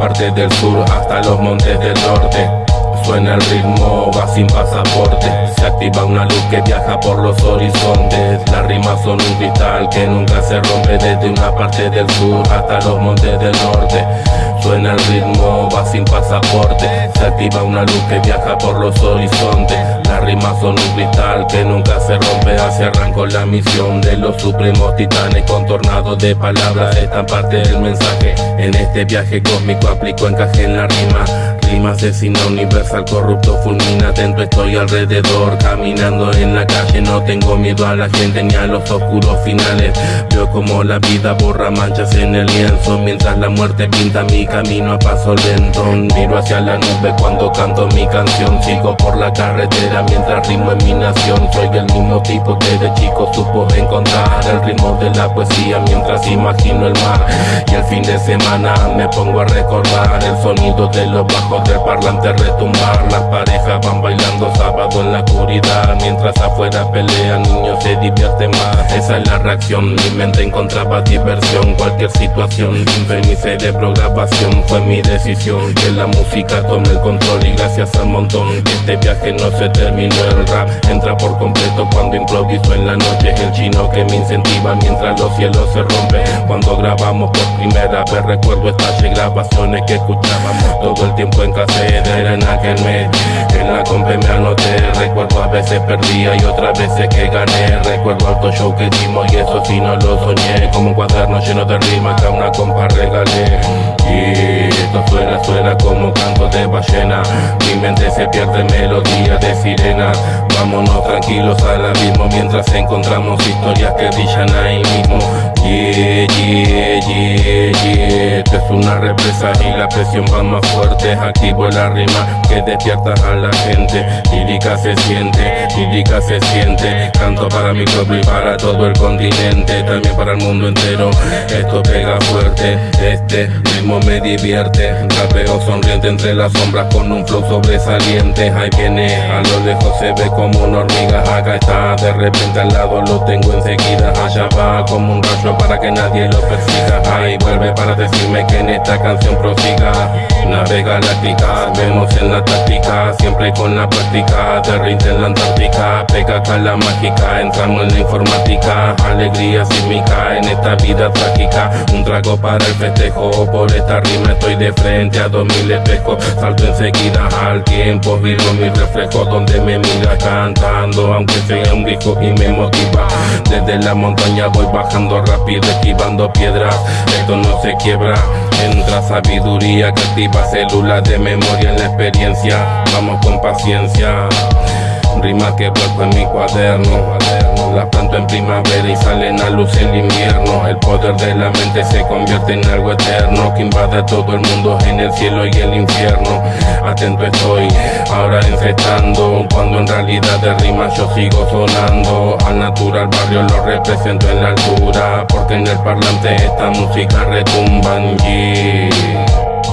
parte del sur hasta los montes del norte. Suena el ritmo, va sin pasaporte. Se activa una luz que viaja por los horizontes. Las rimas son un cristal que nunca se rompe Desde una parte del sur hasta los montes del norte. Suena el ritmo, va sin pasaporte Activa una luz que viaja por los horizontes. Las rimas son un cristal que nunca se rompe. Así arrancó la misión de los supremos titanes. Con tornados de palabras, esta parte del mensaje. En este viaje cósmico aplico encaje en la rima Rima asesina universal, corrupto fulmina Atento estoy alrededor, caminando en la calle. No tengo miedo a la gente ni a los oscuros finales. Veo como la vida borra manchas en el lienzo. Mientras la muerte pinta mi camino a paso lento. Miro hacia la nube cuando canto mi canción. Sigo por la carretera mientras rimo en mi nación. Soy el mismo tipo que de chico supo encontrar El ritmo de la poesía mientras imagino el mar. Y el fin de semana me pongo a recordar El sonido de los bajos del parlante retumbar. Las parejas van bailando en la oscuridad. Mientras afuera pelean niños se divierten más. Esa es la reacción, mi mente encontraba diversión. Cualquier situación, en mi cerebro grabación. Fue mi decisión Que la música tome el control y gracias al montón Que este viaje no se terminó El rap. Entra por completo cuando improviso en la noche. El chino que me incentiva mientras los cielos se rompen. Cuando grabamos por primera vez recuerdo estas grabaciones que escuchábamos. Todo el tiempo en caseta era en aquel mes En la compa me anoté Recuerdo a veces perdía y otras veces que gané. Recuerdo alto show que hicimos y eso sí no lo soñé. Como un cuaderno lleno de rimas que a una compa regalé. Esto suena, suena como canto de ballena. Mi mente se pierde melodía de sirena. Vámonos tranquilos al abismo Mientras encontramos historias que brillan ahí mismo Yeah, yeah, yeah, yeah Esto es una represa y la presión va más fuerte. Activo la rima que despierta a la gente. Lírica se siente, lírica se siente. Canto para mi pueblo y para todo el continente. También para el mundo entero. Esto pega fuerte. Este ritmo me divierte. Rapeo sonriente entre las sombras con un flow sobresaliente. Ahí viene, a lo lejos se ve como una hormiga Acá está, de repente al lado lo tengo enseguida. Allá va como un rayo para que nadie lo persiga. Ahí vuelve para decirme que en esta canción prosiga. Nave galáctica, vemos en la táctica Siempre con la práctica, de en la Antártica Pega la mágica, entramos en la informática Alegría sísmica en esta vida trágica. Un trago para el festejo, por esta rima estoy de frente a dos mil espejos. Salto enseguida al tiempo, vivo mi reflejo donde me mira cantando Aunque sea un disco y me motiva. Desde la montaña voy bajando rápido, esquivando piedras. Esto no se quiebra, entra sabiduría que activa células de memoria en la experiencia. Vamos con paciencia. Rimas que vuelvo en mi cuaderno. Las planto en primavera y salen a luz el invierno. El poder de la mente se convierte en algo eterno Que invade todo el mundo en el cielo y el infierno Atento estoy, ahora encestando Cuando en realidad de rimas yo sigo sonando Al natural barrio lo represento en la altura Porque en el parlante esta música retumba yeah.